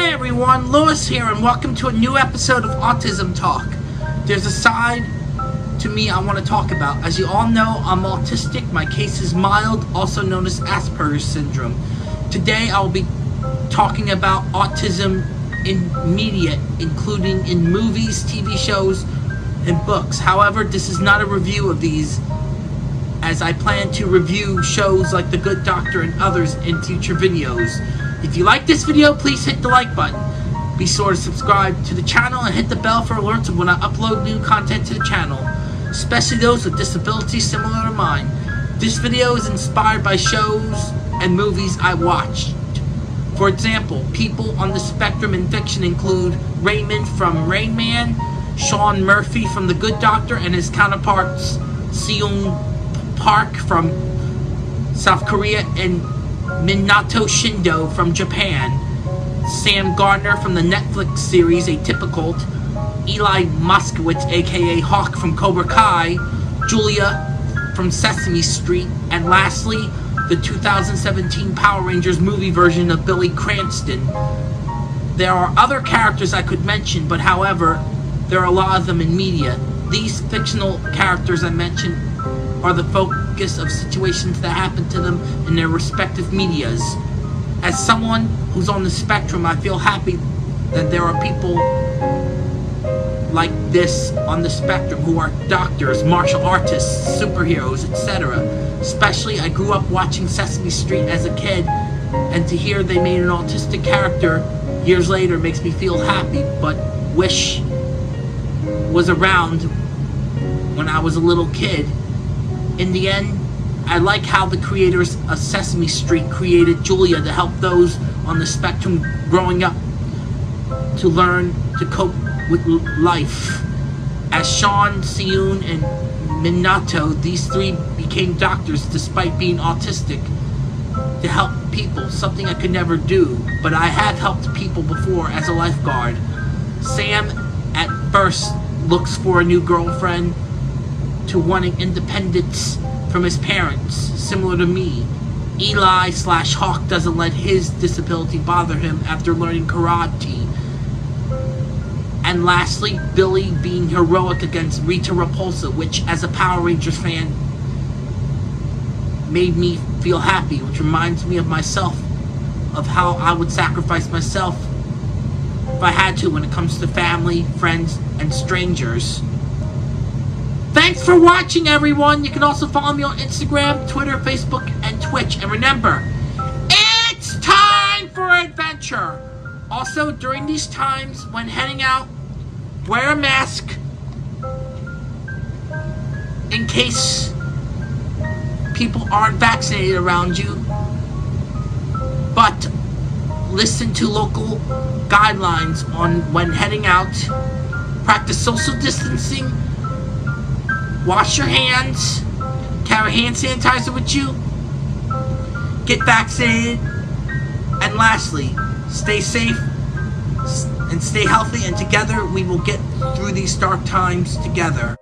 Hi everyone, Lewis here, and welcome to a new episode of Autism Talk. There's a side to me I want to talk about. As you all know, I'm autistic. My case is mild, also known as Asperger's syndrome. Today I will be talking about autism in media, including in movies, TV shows, and books. However, this is not a review of these, as I plan to review shows like The Good Doctor and others in future videos. If you like this video, please hit the like button. Be sure to subscribe to the channel and hit the bell for alerts when I upload new content to the channel, especially those with disabilities similar to mine. This video is inspired by shows and movies I watched. For example, people on the spectrum in fiction include Raymond from Rain Man, Sean Murphy from The Good Doctor, and his counterparts Seung Park from South Korea and Minato Shindo from Japan, Sam Gardner from the Netflix series Atypical, Eli Moskowitz aka Hawk from Cobra Kai, Julia from Sesame Street, and lastly, the 2017 Power Rangers movie version of Billy Cranston. There are other characters I could mention, but however, there are a lot of them in media. These fictional characters I mentioned are the focus of situations that happen to them in their respective medias. As someone who's on the spectrum, I feel happy that there are people like this on the spectrum who are doctors, martial artists, superheroes, etc. Especially, I grew up watching Sesame Street as a kid, and to hear they made an autistic character years later makes me feel happy, but wish was around when I was a little kid. In the end, I like how the creators of Sesame Street created Julia to help those on the spectrum growing up to learn to cope with life. As Sean, Seung, and Minato, these three became doctors despite being autistic to help people, something I could never do, but I have helped people before as a lifeguard. Sam, at first, looks for a new girlfriend to wanting independence from his parents, similar to me. Eli slash Hawk doesn't let his disability bother him after learning karate. And lastly, Billy being heroic against Rita Repulsa, which as a Power Rangers fan made me feel happy, which reminds me of myself, of how I would sacrifice myself if I had to when it comes to family, friends, and strangers. Thanks for watching, everyone. You can also follow me on Instagram, Twitter, Facebook, and Twitch. And remember, it's time for adventure. Also, during these times, when heading out, wear a mask in case people aren't vaccinated around you. But listen to local guidelines on when heading out. Practice social distancing Wash your hands. Carry hand sanitizer with you. Get vaccinated. And lastly, stay safe and stay healthy. And together we will get through these dark times together.